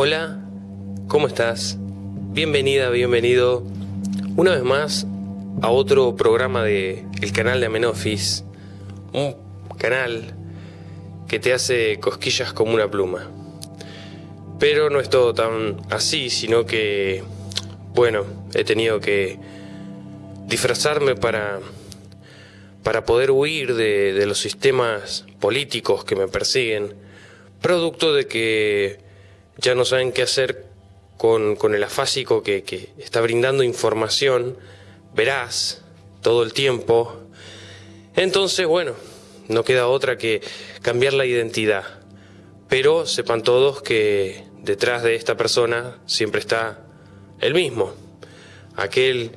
Hola, ¿cómo estás? Bienvenida, bienvenido una vez más a otro programa de el canal de Amenofis, un canal que te hace cosquillas como una pluma. Pero no es todo tan así, sino que, bueno, he tenido que disfrazarme para, para poder huir de, de los sistemas políticos que me persiguen, producto de que ya no saben qué hacer con, con el afásico que, que está brindando información veraz todo el tiempo. Entonces, bueno, no queda otra que cambiar la identidad. Pero sepan todos que detrás de esta persona siempre está el mismo, aquel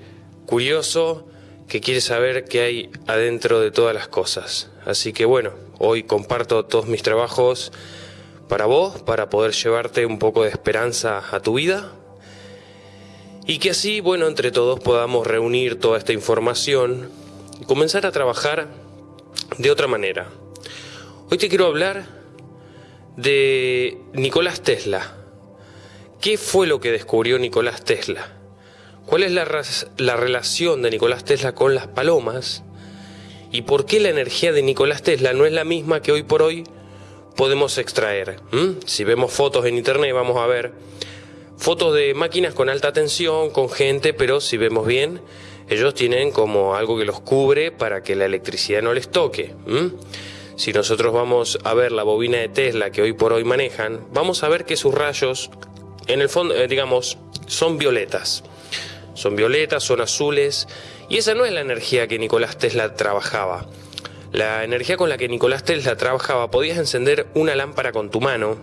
curioso que quiere saber qué hay adentro de todas las cosas. Así que bueno, hoy comparto todos mis trabajos para vos, para poder llevarte un poco de esperanza a tu vida. Y que así, bueno, entre todos podamos reunir toda esta información y comenzar a trabajar de otra manera. Hoy te quiero hablar de Nicolás Tesla. ¿Qué fue lo que descubrió Nicolás Tesla? ¿Cuál es la, la, relación de Nicolás Tesla con las palomas? ¿Y por qué la energía de Nicolás Tesla no es la misma que hoy por hoy podemos extraer. Si vemos fotos en internet vamos a ver fotos de máquinas con alta tensión, con gente, pero si vemos bien, ellos tienen como algo que los cubre para que la electricidad no les toque. Si nosotros vamos a ver la bobina de Tesla que hoy por hoy manejan, vamos a ver que sus rayos, en el fondo, eh, digamos, son violetas. Son violetas, son azules, y esa no es la energía que Nicolás Tesla trabajaba. La energía con la que Nicolás Tesla trabajaba, podías encender una lámpara con tu mano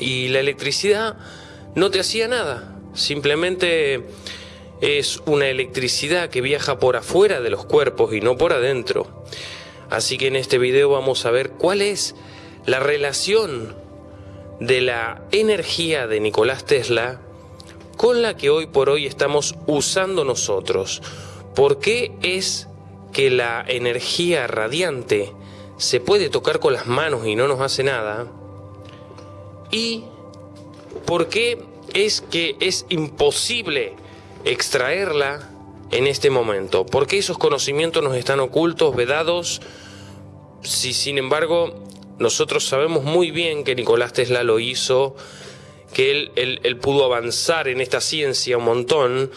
y la electricidad no te hacía nada. Simplemente es una electricidad que viaja por afuera de los cuerpos y no por adentro. Así que en este video vamos a ver cuál es la relación de la energía de Nicolás Tesla con la que hoy por hoy estamos usando nosotros. ¿Por qué es que la energía radiante se puede tocar con las manos y no nos hace nada? ¿Y por qué es que es imposible extraerla en este momento? ¿Por qué esos conocimientos nos están ocultos, vedados? Si sin embargo nosotros sabemos muy bien que Nicolás Tesla lo hizo, que él, él, él pudo avanzar en esta ciencia un montón,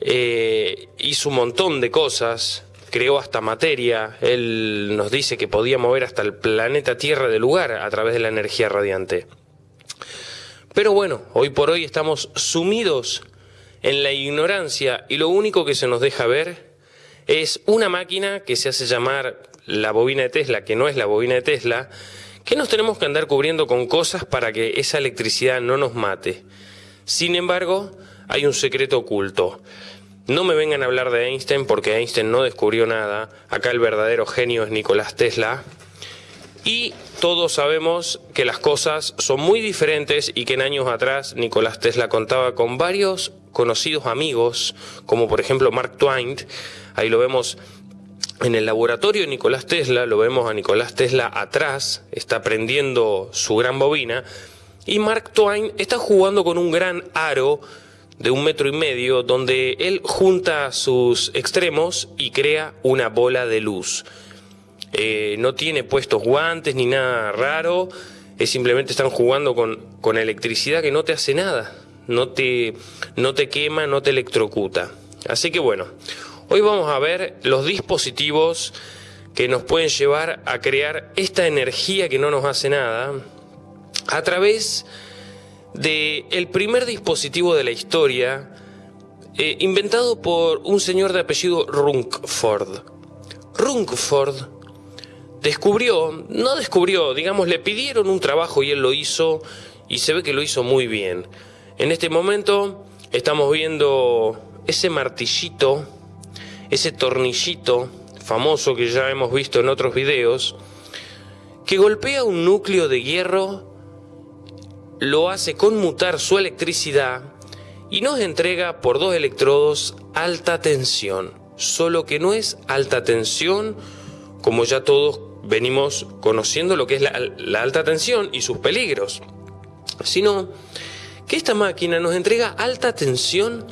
eh, hizo un montón de cosas, creó hasta materia, él nos dice que podía mover hasta el planeta Tierra de lugar a través de la energía radiante. Pero bueno, hoy por hoy estamos sumidos en la ignorancia y lo único que se nos deja ver es una máquina que se hace llamar la bobina de Tesla, que no es la bobina de Tesla, que nos tenemos que andar cubriendo con cosas para que esa electricidad no nos mate. Sin embargo, hay un secreto oculto. No me vengan a hablar de Einstein porque Einstein no descubrió nada. Acá el verdadero genio es Nicolás Tesla. Y todos sabemos que las cosas son muy diferentes y que en años atrás Nicolás Tesla contaba con varios conocidos amigos, como por ejemplo Mark Twain. Ahí lo vemos en el laboratorio de Nicolás Tesla, lo vemos a Nicolás Tesla atrás, está prendiendo su gran bobina. Y Mark Twain está jugando con un gran aro de un metro y medio donde él junta sus extremos y crea una bola de luz. Eh, no tiene puestos guantes ni nada raro, es simplemente están jugando con, con electricidad que no te hace nada, no te, no te quema, no te electrocuta. Así que bueno, hoy vamos a ver los dispositivos que nos pueden llevar a crear esta energía que no nos hace nada a través de el primer dispositivo de la historia eh, inventado por un señor de apellido Runkford. Runkford descubrió, no descubrió, digamos, le pidieron un trabajo y él lo hizo y se ve que lo hizo muy bien. En este momento estamos viendo ese martillito, ese tornillito famoso que ya hemos visto en otros videos, que golpea un núcleo de hierro lo hace conmutar su electricidad y nos entrega por dos electrodos alta tensión, solo que no es alta tensión como ya todos venimos conociendo lo que es la, alta tensión y sus peligros, sino que esta máquina nos entrega alta tensión,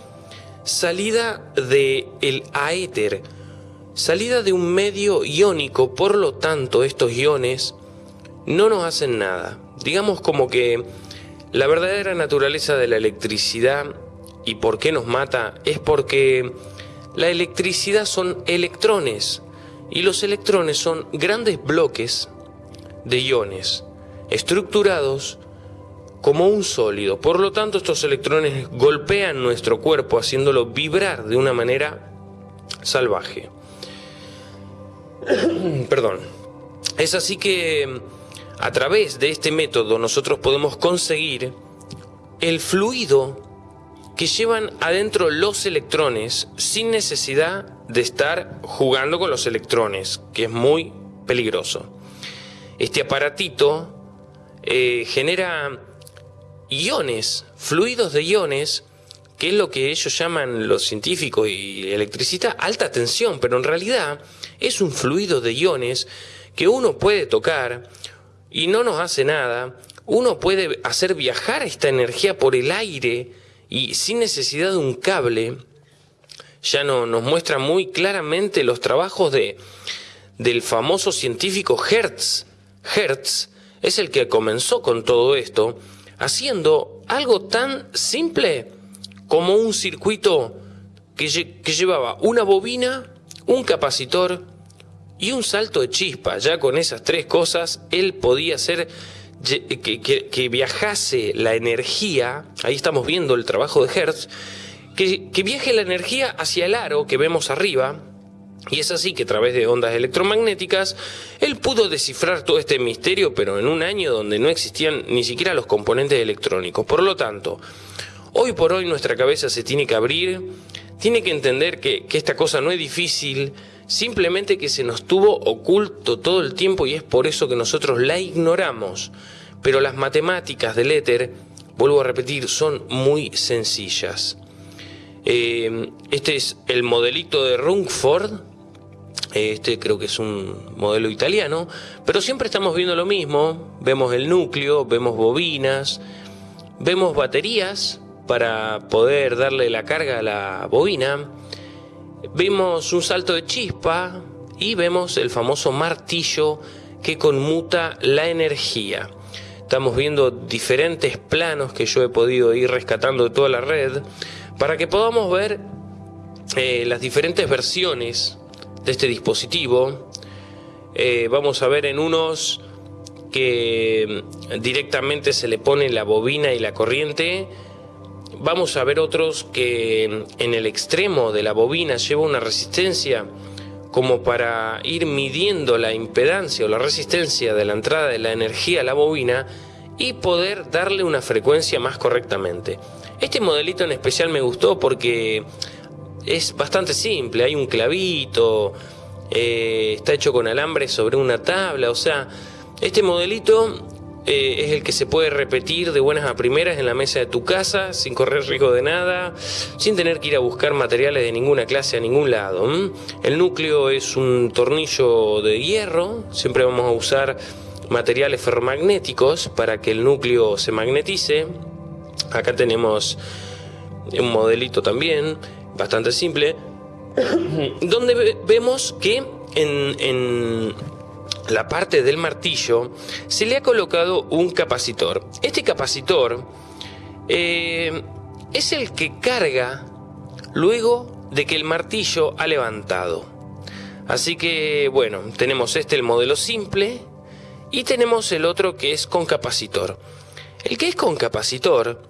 salida del el aéter, salida de un medio iónico, por lo tanto estos iones no nos hacen nada. Digamos como que la verdadera naturaleza de la electricidad y por qué nos mata es porque la electricidad son electrones y los electrones son grandes bloques de iones estructurados como un sólido. Por lo tanto, estos electrones golpean nuestro cuerpo haciéndolo vibrar de una manera salvaje. Perdón. Es así que a través de este método nosotros podemos conseguir el fluido que llevan adentro los electrones sin necesidad de estar jugando con los electrones, que es muy peligroso. Este aparatito eh, genera iones, fluidos de iones, que es lo que ellos llaman los científicos y electricidad alta tensión, pero en realidad es un fluido de iones que uno puede tocar y no nos hace nada. Uno puede hacer viajar esta energía por el aire y sin necesidad de un cable, ya no, nos muestra muy claramente los trabajos de, del famoso científico Hertz. Hertz es el que comenzó con todo esto, haciendo algo tan simple como un circuito que, que llevaba una bobina, un capacitor y un salto de chispa. Ya con esas tres cosas, él podía hacer que, viajase la energía, ahí estamos viendo el trabajo de Hertz, que, viaje la energía hacia el aro que vemos arriba, y es así que a través de ondas electromagnéticas, él pudo descifrar todo este misterio, pero en un año donde no existían ni siquiera los componentes electrónicos. Por lo tanto, hoy por hoy nuestra cabeza se tiene que abrir, tiene que entender que esta cosa no es difícil, simplemente que se nos tuvo oculto todo el tiempo y es por eso que nosotros la ignoramos. Pero las matemáticas del éter, vuelvo a repetir, son muy sencillas. Eh, este es el modelito de Rungford, este creo que es un modelo italiano, pero siempre estamos viendo lo mismo, vemos el núcleo, vemos bobinas, vemos baterías para poder darle la carga a la bobina, Vemos un salto de chispa y vemos el famoso martillo que conmuta la energía. Estamos viendo diferentes planos que yo he podido ir rescatando de toda la red para que podamos ver eh, las diferentes versiones de este dispositivo. Eh, vamos a ver en unos que directamente se le pone la bobina y la corriente vamos a ver otros que en el extremo de la bobina lleva una resistencia como para ir midiendo la impedancia o la resistencia de la entrada de la energía a la bobina y poder darle una frecuencia más correctamente. Este modelito en especial me gustó porque es bastante simple, hay un clavito, eh, está hecho con alambre sobre una tabla, o sea, este modelito eh, es el que se puede repetir de buenas a primeras en la mesa de tu casa, sin correr riesgo de nada, sin tener que ir a buscar materiales de ninguna clase a ningún lado. El núcleo es un tornillo de hierro, siempre vamos a usar materiales ferromagnéticos para que el núcleo se magnetice. Acá tenemos un modelito también, bastante simple, donde vemos que en la parte del martillo se le ha colocado un capacitor. Este capacitor eh, es el que carga luego de que el martillo ha levantado. Así que bueno, tenemos este el modelo simple y tenemos el otro que es con capacitor. El que es con capacitor,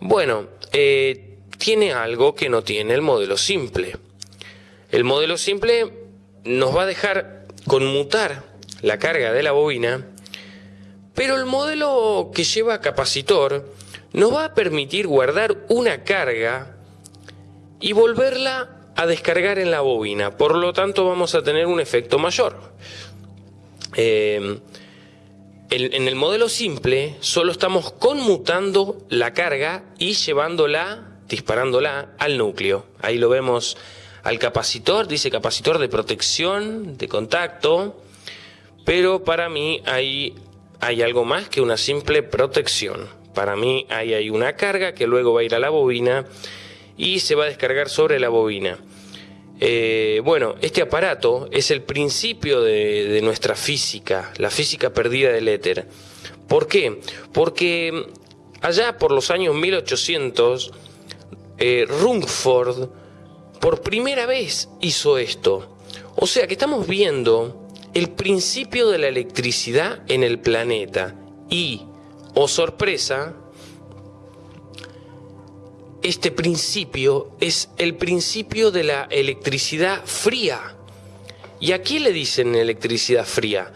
bueno, eh, tiene algo que no tiene el modelo simple. El modelo simple nos va a dejar conmutar la carga de la bobina, pero el modelo que lleva capacitor nos va a permitir guardar una carga y volverla a descargar en la bobina, por lo tanto vamos a tener un efecto mayor. Em, en el modelo simple solo estamos conmutando la carga y llevándola, disparándola al núcleo. Ahí lo vemos al capacitor, dice capacitor de protección de contacto. Pero para mí hay, hay algo más que una simple protección. Para mí ahí hay una carga que luego va a ir a la bobina y se va a descargar sobre la bobina. Eh, bueno, este aparato es el principio de, nuestra física, la física perdida del éter. ¿Por qué? Porque allá por los años 1800, eh, Rutherford por primera vez hizo esto. O sea que estamos viendo el principio de la electricidad en el planeta y, oh sorpresa, este principio es el principio de la electricidad fría. ¿Y a quién le dicen electricidad fría?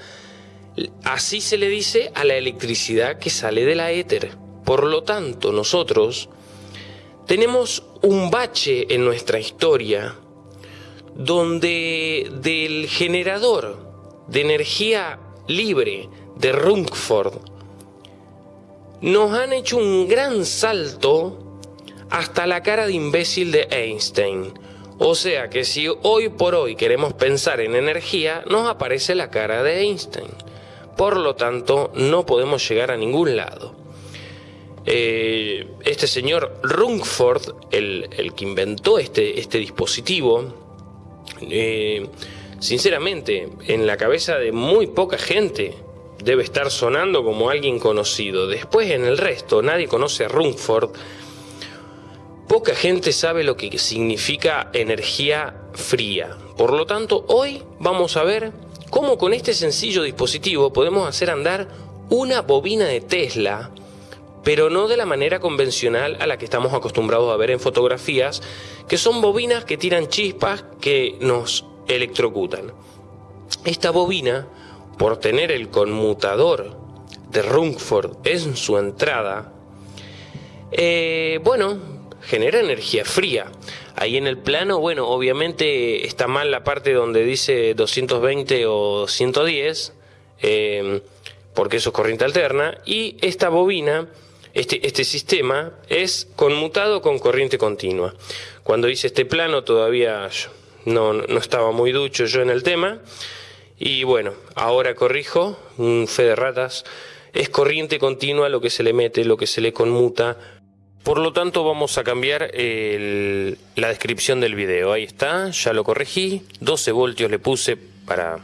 Así se le dice a la electricidad que sale de la éter. Por lo tanto, nosotros tenemos un bache en nuestra historia donde del generador de energía libre de Rutherford nos han hecho un gran salto hasta la cara de imbécil de Einstein. O sea que si hoy por hoy queremos pensar en energía, nos aparece la cara de Einstein. Por lo tanto, no podemos llegar a ningún lado. Eh, este señor Rutherford, el, que inventó este, este dispositivo, eh, sinceramente, en la cabeza de muy poca gente debe estar sonando como alguien conocido. Después en el resto, nadie conoce a Rutherford Poca gente sabe lo que significa energía fría. Por lo tanto, hoy vamos a ver cómo con este sencillo dispositivo podemos hacer andar una bobina de Tesla, pero no de la manera convencional a la que estamos acostumbrados a ver en fotografías, que son bobinas que tiran chispas que nos electrocutan. Esta bobina, por tener el conmutador de Rutherford en su entrada, eh, bueno, genera energía fría. Ahí en el plano, bueno, obviamente está mal la parte donde dice 220 o 110, em, porque eso es corriente alterna, y esta bobina, este, este sistema, es conmutado con corriente continua. Cuando hice este plano todavía no, no estaba muy ducho yo en el tema, y bueno, ahora corrijo, un fe de ratas, es corriente continua lo que se le mete, lo que se le conmuta por lo tanto vamos a cambiar la descripción del video. Ahí está, ya lo corregí. 12 voltios le puse para,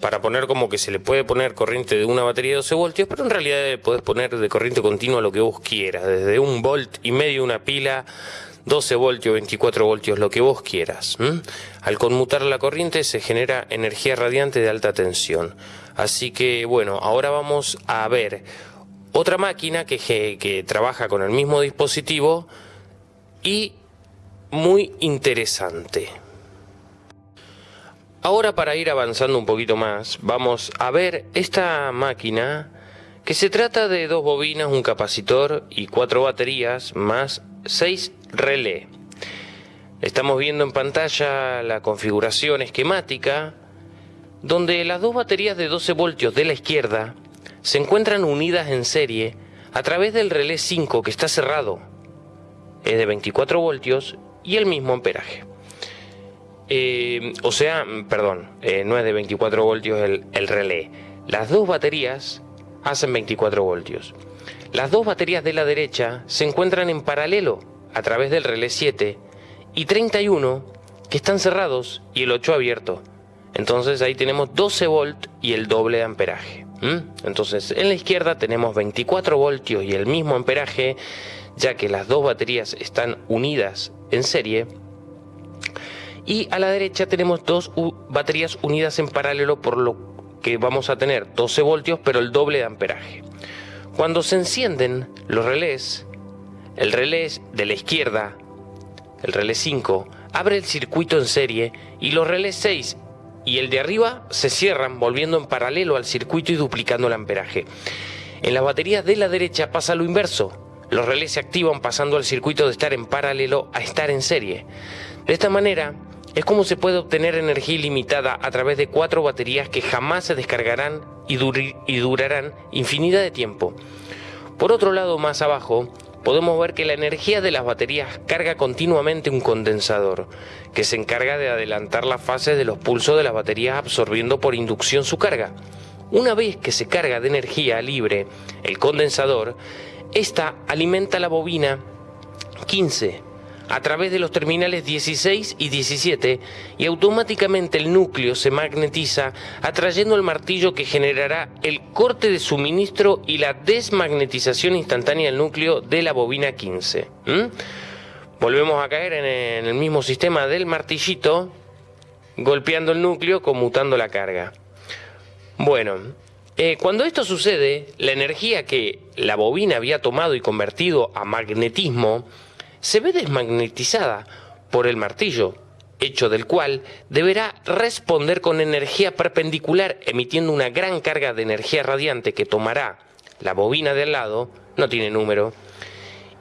para poner como que se le puede poner corriente de una batería de 12 voltios, pero en realidad puedes poner de corriente continua lo que vos quieras, desde un volt y medio una pila 12 voltios, 24 voltios, lo que vos quieras. Al conmutar la corriente se genera energía radiante de alta tensión. Así que bueno, ahora vamos a ver otra máquina que, trabaja con el mismo dispositivo y muy interesante. Ahora para ir avanzando un poquito más, vamos a ver esta máquina que se trata de dos bobinas, un capacitor y cuatro baterías más seis relé. Estamos viendo en pantalla la configuración esquemática donde las dos baterías de 12 voltios de la izquierda se encuentran unidas en serie a través del relé 5 que está cerrado. Es de 24 voltios y el mismo amperaje. Eh, o sea, perdón, eh, no es de 24 voltios el relé. Las dos baterías hacen 24 voltios. Las dos baterías de la derecha se encuentran en paralelo a través del relé 7 y 31 que están cerrados y el 8 abierto. Entonces ahí tenemos 12 volt y el doble de amperaje. Entonces, en la izquierda tenemos 24 voltios y el mismo amperaje, ya que las dos baterías están unidas en serie. Y a la derecha tenemos dos baterías unidas en paralelo, por lo que vamos a tener 12 voltios, pero el doble de amperaje. Cuando se encienden los relés, el relé de la izquierda, el relé 5, abre el circuito en serie y los relés 6 y el de arriba se cierran volviendo en paralelo al circuito y duplicando el amperaje. En las baterías de la derecha pasa lo inverso. Los relés se activan pasando al circuito de estar en paralelo a estar en serie. De esta manera es como se puede obtener energía ilimitada a través de cuatro baterías que jamás se descargarán y, durarán infinidad de tiempo. Por otro lado, más abajo, podemos ver que la energía de las baterías carga continuamente un condensador, que se encarga de adelantar las fases de los pulsos de las baterías absorbiendo por inducción su carga. Una vez que se carga de energía libre el condensador, esta alimenta la bobina 15 a través de los terminales 16 y 17 y automáticamente el núcleo se magnetiza atrayendo el martillo que generará el corte de suministro y la desmagnetización instantánea del núcleo de la bobina 15. Volvemos a caer en el mismo sistema del martillito golpeando el núcleo conmutando la carga. Bueno, eh, cuando esto sucede, la energía que la bobina había tomado y convertido a magnetismo se ve desmagnetizada por el martillo, hecho del cual deberá responder con energía perpendicular emitiendo una gran carga de energía radiante que tomará la bobina de al lado, no tiene número,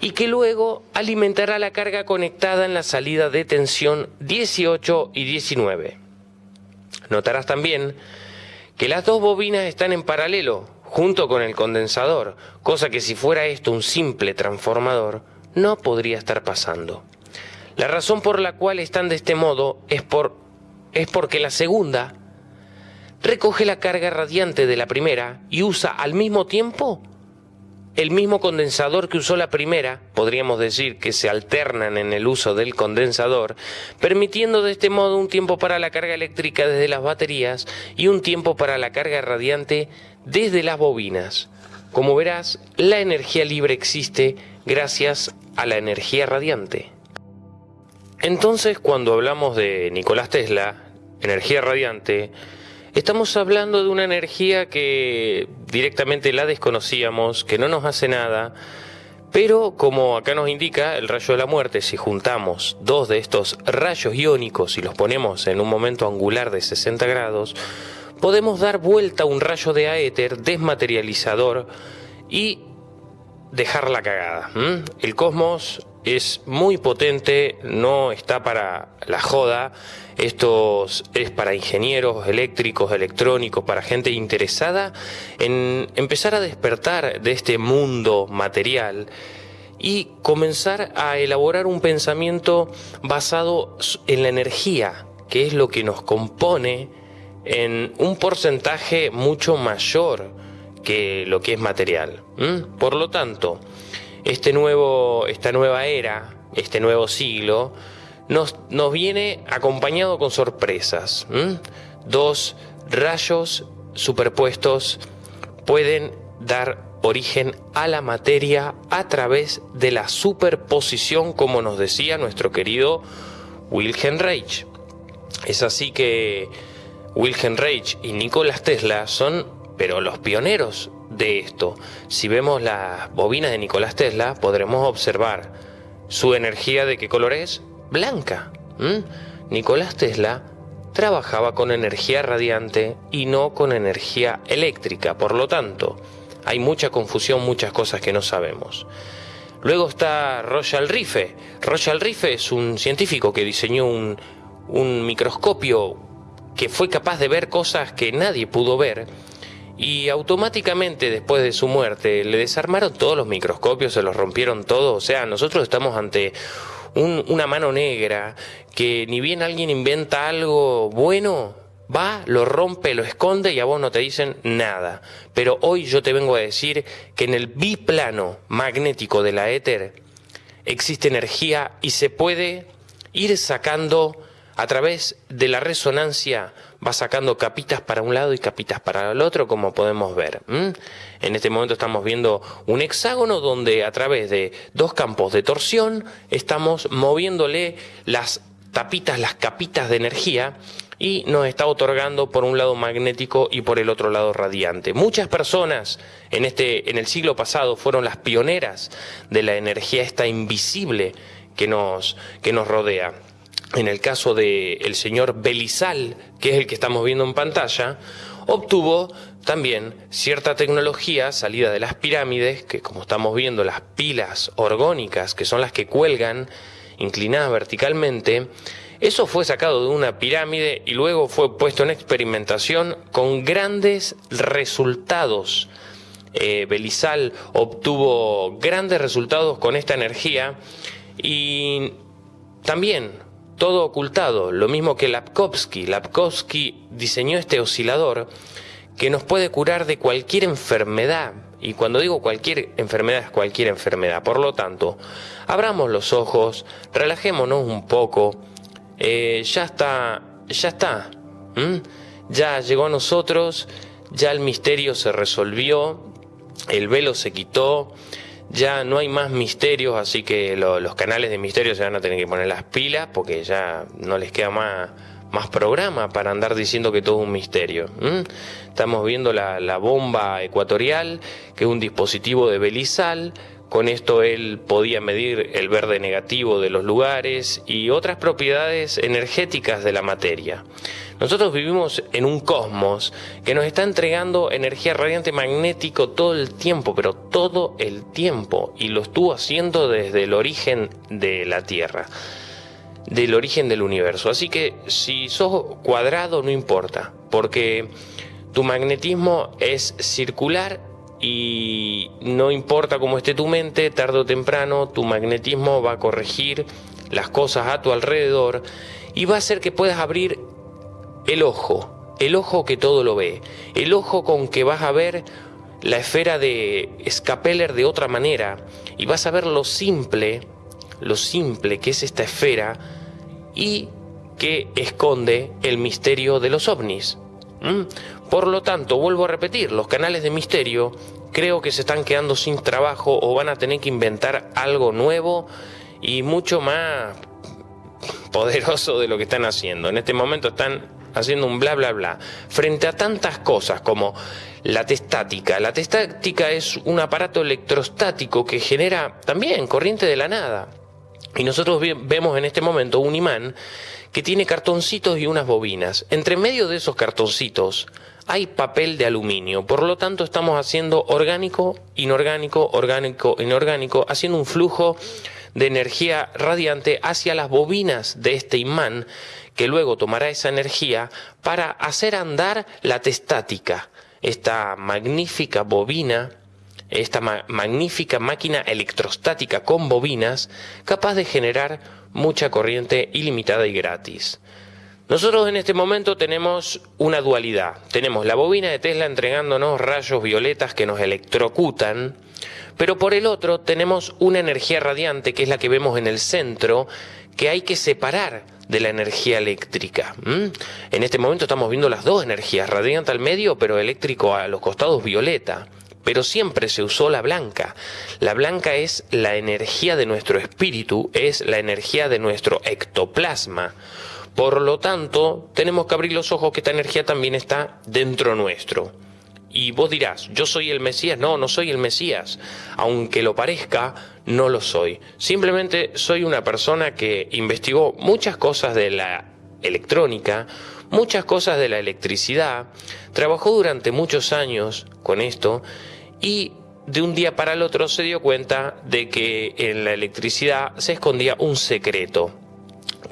y que luego alimentará la carga conectada en la salida de tensión 18 y 19. Notarás también que las dos bobinas están en paralelo, junto con el condensador, cosa que si fuera esto un simple transformador, no podría estar pasando. La razón por la cual están de este modo es, por, es porque la segunda recoge la carga radiante de la primera y usa al mismo tiempo el mismo condensador que usó la primera, podríamos decir que se alternan en el uso del condensador, permitiendo de este modo un tiempo para la carga eléctrica desde las baterías y un tiempo para la carga radiante desde las bobinas. Como verás, la energía libre existe gracias a la energía radiante. Entonces, cuando hablamos de Nicolás Tesla, energía radiante, estamos hablando de una energía que directamente la desconocíamos, que no nos hace nada, pero como acá nos indica el rayo de la muerte, si juntamos dos de estos rayos iónicos y los ponemos en un momento angular de 60 grados, podemos dar vuelta a un rayo de aéter desmaterializador y dejar la cagada. El cosmos es muy potente, no está para la joda. Esto es para ingenieros eléctricos, electrónicos, para gente interesada en empezar a despertar de este mundo material y comenzar a elaborar un pensamiento basado en la energía, que es lo que nos compone en un porcentaje mucho mayor que lo que es material. Por lo tanto, este nuevo, esta nueva era, este nuevo siglo, nos, nos viene acompañado con sorpresas. Dos rayos superpuestos pueden dar origen a la materia a través de la superposición, como nos decía nuestro querido Wilhelm Reich. Es así que Wilhelm Reich y Nikola Tesla son pero los pioneros de esto, si vemos las bobinas de Nicolás Tesla, podremos observar su energía de qué color es blanca. Nicolás Tesla trabajaba con energía radiante y no con energía eléctrica, por lo tanto, hay mucha confusión, muchas cosas que no sabemos. Luego está Royal Rife. Royal Rife es un científico que diseñó un, un microscopio que fue capaz de ver cosas que nadie pudo ver y automáticamente después de su muerte le desarmaron todos los microscopios, se los rompieron todos, o sea, nosotros estamos ante una mano negra que ni bien alguien inventa algo bueno, va, lo rompe, lo esconde y a vos no te dicen nada. Pero hoy yo te vengo a decir que en el biplano magnético de la éter existe energía y se puede ir sacando a través de la resonancia va sacando capitas para un lado y capitas para el otro, como podemos ver. En este momento estamos viendo un hexágono donde a través de dos campos de torsión estamos moviéndole las tapitas, las capitas de energía y nos está otorgando por un lado magnético y por el otro lado radiante. Muchas personas en, este, en el siglo pasado fueron las pioneras de la energía esta invisible que nos, que nos rodea en el caso del señor Belizal, que es el que estamos viendo en pantalla, obtuvo también cierta tecnología salida de las pirámides, que como estamos viendo las pilas orgónicas, que son las que cuelgan inclinadas verticalmente, eso fue sacado de una pirámide y luego fue puesto en experimentación con grandes resultados. eh, Belizal obtuvo grandes resultados con esta energía y también todo ocultado, lo mismo que Lapkovsky. Lapkovsky diseñó este oscilador que nos puede curar de cualquier enfermedad. Y cuando digo cualquier enfermedad es cualquier enfermedad. Por lo tanto, abramos los ojos, relajémonos un poco. Eh, ya está, ya está. Ya llegó a nosotros, ya el misterio se resolvió, el velo se quitó ya no hay más misterios, así que los canales de misterio se van a tener que poner las pilas porque ya no les queda más, más programa para andar diciendo que todo es un misterio. Estamos viendo la, la, bomba ecuatorial, que es un dispositivo de Belizal. Con esto él podía medir el verde negativo de los lugares y otras propiedades energéticas de la materia. Nosotros vivimos en un cosmos que nos está entregando energía radiante magnético todo el tiempo, pero todo el tiempo, y lo estuvo haciendo desde el origen de la Tierra, del origen del universo. Así que si sos cuadrado no importa, porque tu magnetismo es circular y no importa cómo esté tu mente, tarde o temprano tu magnetismo va a corregir las cosas a tu alrededor y va a hacer que puedas abrir el ojo, el ojo que todo lo ve, el ojo con que vas a ver la esfera de Scapeller de otra manera y vas a ver lo simple, lo simple que es esta esfera y que esconde el misterio de los ovnis. Por lo tanto, vuelvo a repetir, los canales de misterio creo que se están quedando sin trabajo o van a tener que inventar algo nuevo y mucho más poderoso de lo que están haciendo. En este momento están haciendo un bla bla bla, frente a tantas cosas como la testática. La testática es un aparato electrostático que genera también corriente de la nada. Y nosotros vemos en este momento un imán que tiene cartoncitos y unas bobinas. Entre medio de esos cartoncitos hay papel de aluminio. Por lo tanto, estamos haciendo orgánico, inorgánico, orgánico, inorgánico, haciendo un flujo de energía radiante hacia las bobinas de este imán que luego tomará esa energía para hacer andar la testática, esta magnífica bobina, esta magnífica máquina electrostática con bobinas, capaz de generar mucha corriente ilimitada y gratis. Nosotros en este momento tenemos una dualidad. Tenemos la bobina de Tesla entregándonos rayos violetas que nos electrocutan, pero por el otro tenemos una energía radiante que es la que vemos en el centro, que hay que separar de la energía eléctrica. En este momento estamos viendo las dos energías, radiante al medio, pero eléctrico a los costados violeta. Pero siempre se usó la blanca. La blanca es la energía de nuestro espíritu, es la energía de nuestro ectoplasma. Por lo tanto, tenemos que abrir los ojos que esta energía también está dentro nuestro. Y vos dirás, yo soy el Mesías. No, no soy el Mesías. Aunque lo parezca, no lo soy. Simplemente soy una persona que investigó muchas cosas de la electrónica, muchas cosas de la electricidad, trabajó durante muchos años con esto y de un día para el otro se dio cuenta de que en la electricidad se escondía un secreto.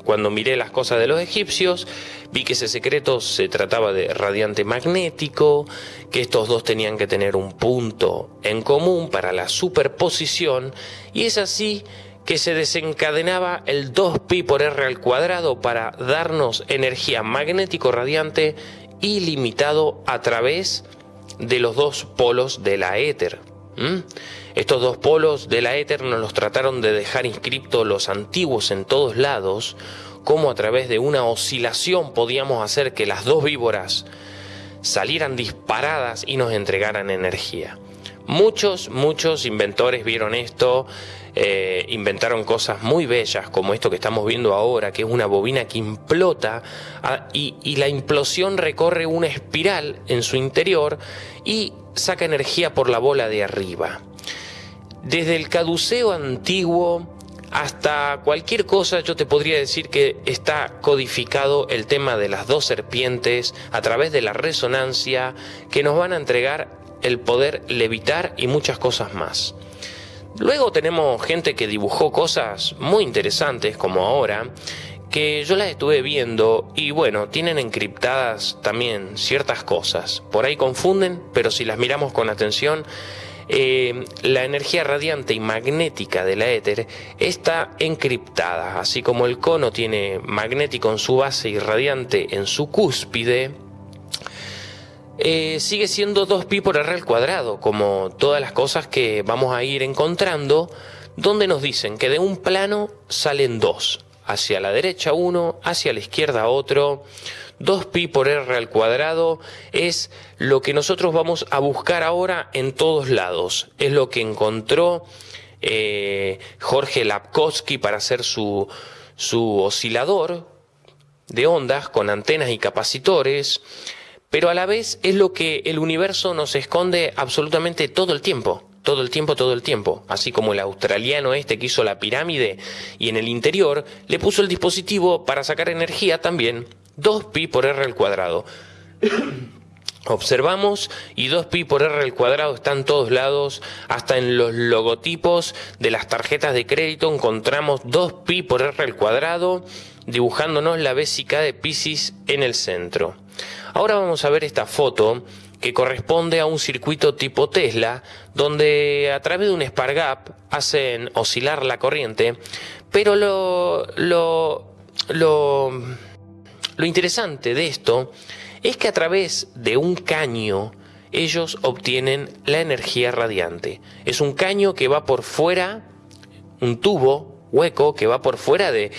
Cuando miré las cosas de los egipcios, vi que ese secreto se trataba de radiante magnético, que estos dos tenían que tener un punto en común para la superposición, y es así que se desencadenaba el 2pi por r al cuadrado para darnos energía magnético radiante ilimitado a través de los dos polos de la éter. Estos dos polos de la éter nos los trataron de dejar inscriptos los antiguos en todos lados, como a través de una oscilación podíamos hacer que las dos víboras salieran disparadas y nos entregaran energía. Muchos, muchos inventores vieron esto, eh, inventaron cosas muy bellas como esto que estamos viendo ahora, que es una bobina que implota ah, y la implosión recorre una espiral en su interior y saca energía por la bola de arriba. Desde el caduceo antiguo hasta cualquier cosa yo te podría decir que está codificado el tema de las dos serpientes a través de la resonancia que nos van a entregar el poder levitar y muchas cosas más. Luego tenemos gente que dibujó cosas muy interesantes como ahora, que yo las estuve viendo y bueno, tienen encriptadas también ciertas cosas. Por ahí confunden, pero si las miramos con atención, eh, la energía radiante y magnética de la éter está encriptada, así como el cono tiene magnético en su base y radiante en su cúspide, eh, sigue siendo 2pi por r al cuadrado, como todas las cosas que vamos a ir encontrando, donde nos dicen que de un plano salen dos, hacia la derecha uno, hacia la izquierda otro. 2pi por r al cuadrado es lo que nosotros vamos a buscar ahora en todos lados. Es lo que encontró eh, Jorge Lapkowski para hacer su, su oscilador de ondas con antenas y capacitores pero a la vez es lo que el universo nos esconde absolutamente todo el tiempo. Todo el tiempo, todo el tiempo. Así como el australiano este que hizo la pirámide y en el interior le puso el dispositivo para sacar energía también 2pi por r al cuadrado. Observamos y 2pi por r al cuadrado está en todos lados, hasta en los logotipos de las tarjetas de crédito encontramos 2pi por r al cuadrado dibujándonos la vésica de Pisces en el centro. Ahora vamos a ver esta foto que corresponde a un circuito tipo Tesla, donde a través de un Spargap hacen oscilar la corriente, pero lo, lo, lo, lo interesante de esto es que a través de un caño ellos obtienen la energía radiante. Es un caño que va por fuera, un tubo hueco que va por fuera de,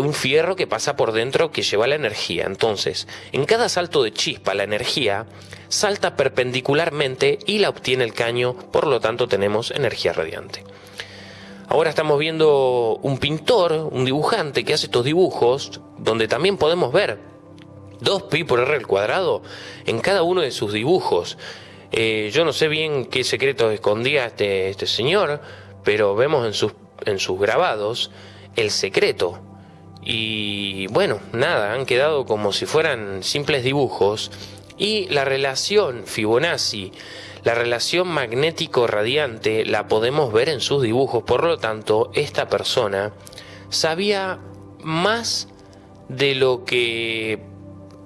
un fierro que pasa por dentro que lleva la energía. Entonces, en cada salto de chispa, la energía salta perpendicularmente y la obtiene el caño, por lo tanto tenemos energía radiante. Ahora estamos viendo un pintor, un dibujante que hace estos dibujos, donde también podemos ver 2pi por r al cuadrado en cada uno de sus dibujos. Eh, yo no sé bien qué secretos escondía este, este señor, pero vemos en sus, en sus grabados el secreto y bueno, nada, han quedado como si fueran simples dibujos. Y la relación Fibonacci, la relación magnético-radiante, la podemos ver en sus dibujos. Por lo tanto, esta persona sabía más de lo que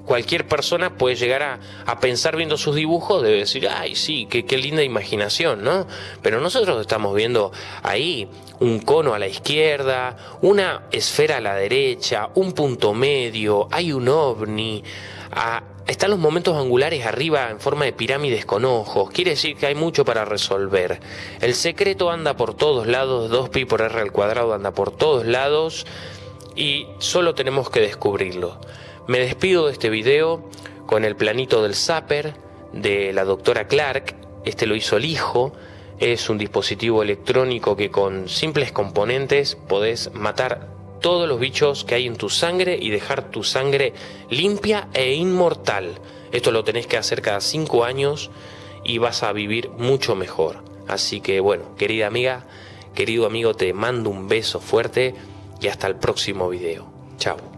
cualquier persona puede llegar a, pensar viendo sus dibujos, debe decir, ay, sí, qué, qué linda imaginación, ¿no? Pero nosotros estamos viendo ahí un cono a la izquierda, una esfera a la derecha, un punto medio, hay un ovni, están los momentos angulares arriba en forma de pirámides con ojos, quiere decir que hay mucho para resolver. El secreto anda por todos lados, 2pi por r al cuadrado anda por todos lados y solo tenemos que descubrirlo. Me despido de este video con el planito del Zapper de la doctora Clark, este lo hizo el hijo, es un dispositivo electrónico que con simples componentes podés matar todos los bichos que hay en tu sangre y dejar tu sangre limpia e inmortal. Esto lo tenés que hacer cada 5 años y vas a vivir mucho mejor. Así que bueno, querida amiga, querido amigo, te mando un beso fuerte y hasta el próximo video. Chao.